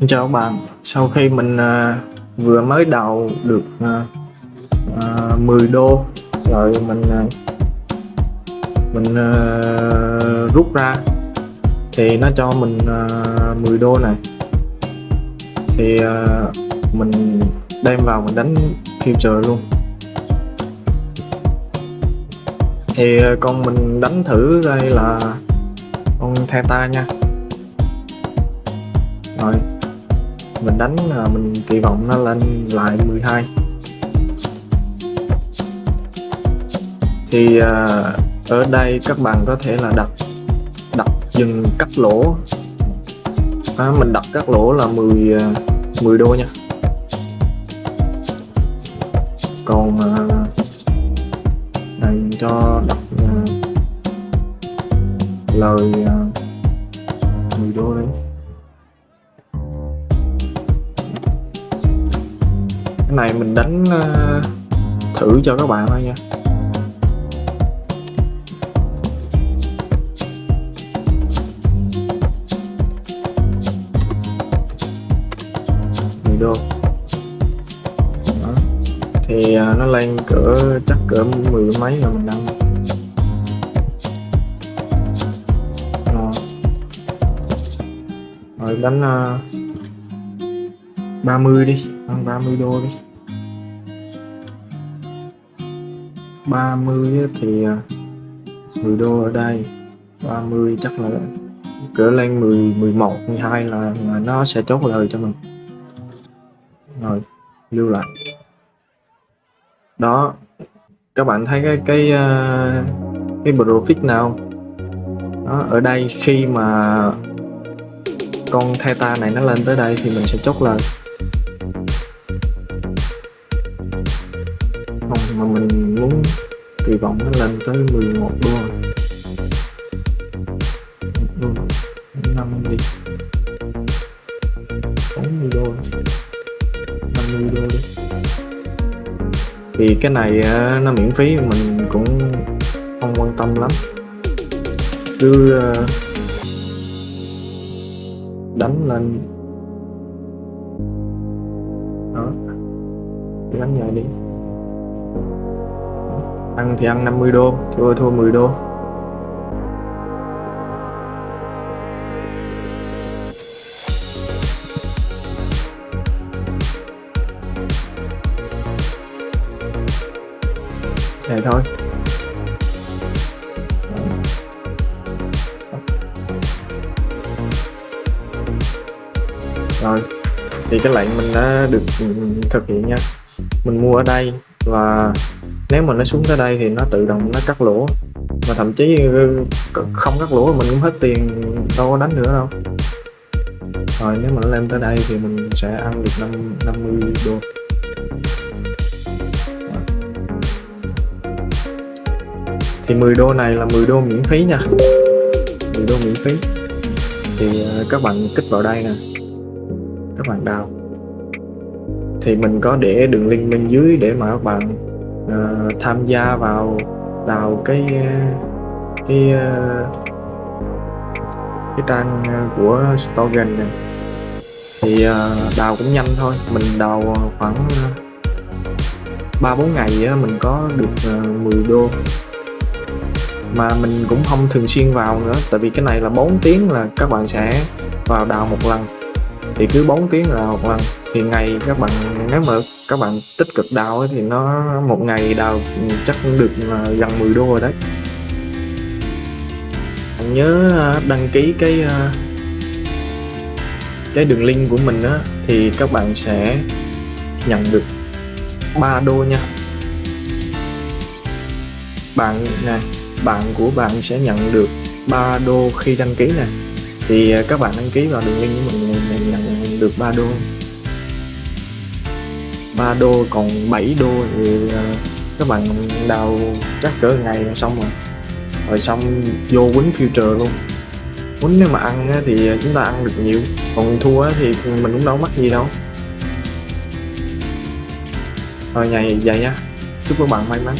Xin chào các bạn. Sau khi mình uh, vừa mới đầu được uh, uh, 10 đô rồi mình uh, mình uh, rút ra thì nó cho mình uh, 10 đô này. Thì uh, mình đem vào mình đánh future luôn. Thì uh, con mình đánh thử đây là con theta nha. Rồi mình đánh là mình kỳ vọng nó lên lại 12 thì à, ở đây các bạn có thể là đặt đặt dừng cắt lỗ. À, mình đặt cắt lỗ là 10 10 à, đô nha. Còn à, này cho đặt lời cái này mình đánh uh, thử cho các bạn thôi nha. Đô. Đó. thì uh, nó lên cỡ chắc cỡ mười mấy rồi mình đăng rồi. Đánh uh, 30 đi bằng 30 đô đi 30 thì à, 10 đô ở đây 30 chắc là cỡ lên 10 11 12 là, là nó sẽ chốt lời cho mình. Rồi lưu lại. Đó các bạn thấy cái cái à, cái profit nào đó, ở đây khi mà con theta này nó lên tới đây thì mình sẽ chốt lời. Mà mình muốn kỳ vọng nó lên tới 11 đô đô 5 đi. 40 đô 50 đô đi thì cái này nó miễn phí, mình cũng không quan tâm lắm. Cứ đánh lên. Đó. Đánh nhờ đi ăn thì ăn 50 đô thua thua 10 đô. Vậy thôi. Rồi, thì cái lệnh mình đã được thực hiện nha. Mình mua ở đây và nếu mà nó xuống tới đây thì nó tự động nó cắt lỗ. Mà thậm chí không cắt lỗ mình cũng hết tiền đâu có đánh nữa đâu. Rồi nếu mà nó lên tới đây thì mình sẽ ăn được 5, 50 đô. Thì 10 đô này là 10 đô miễn phí nha. 10 đô miễn phí. Thì ờ, các bạn kích vào đây nè. Các bạn đào thì mình có để đường link bên dưới để mà các bạn uh, tham gia vào đào cái cái ờ, cái trang của Stogen này. Thì uh, đào cũng nhanh thôi mình đào khoảng ba bốn ngày á, mình có được uh, 10 đô. Mà mình cũng không thường xuyên vào nữa tại vì cái này là 4 tiếng là các bạn sẽ vào đào một lần. Thì cứ 4 tiếng là một lần thì ngày các bạn, nếu mà các bạn tích cực đào thì nó một ngày đào chắc cũng được gần 10 đô rồi đấy. Nhớ à, đăng ký cái à, cái đường link của mình á, thì các bạn sẽ nhận được 3 đô nha. Bạn, nè, bạn của bạn sẽ nhận được 3 đô khi đăng ký nè. Thì à, các bạn đăng ký vào đường link của mình nhận được 3 đô. 3 đô, còn 7 đô thì ờ, các bạn đào chắc cỡ ngày là xong rồi. Rồi xong vô quýnh future luôn. Quýnh nếu mà ăn thì chúng ta ăn được nhiều, còn thua thì mình cũng đâu mất gì đâu. Rồi ngày vậy nha chúc các bạn may mắn.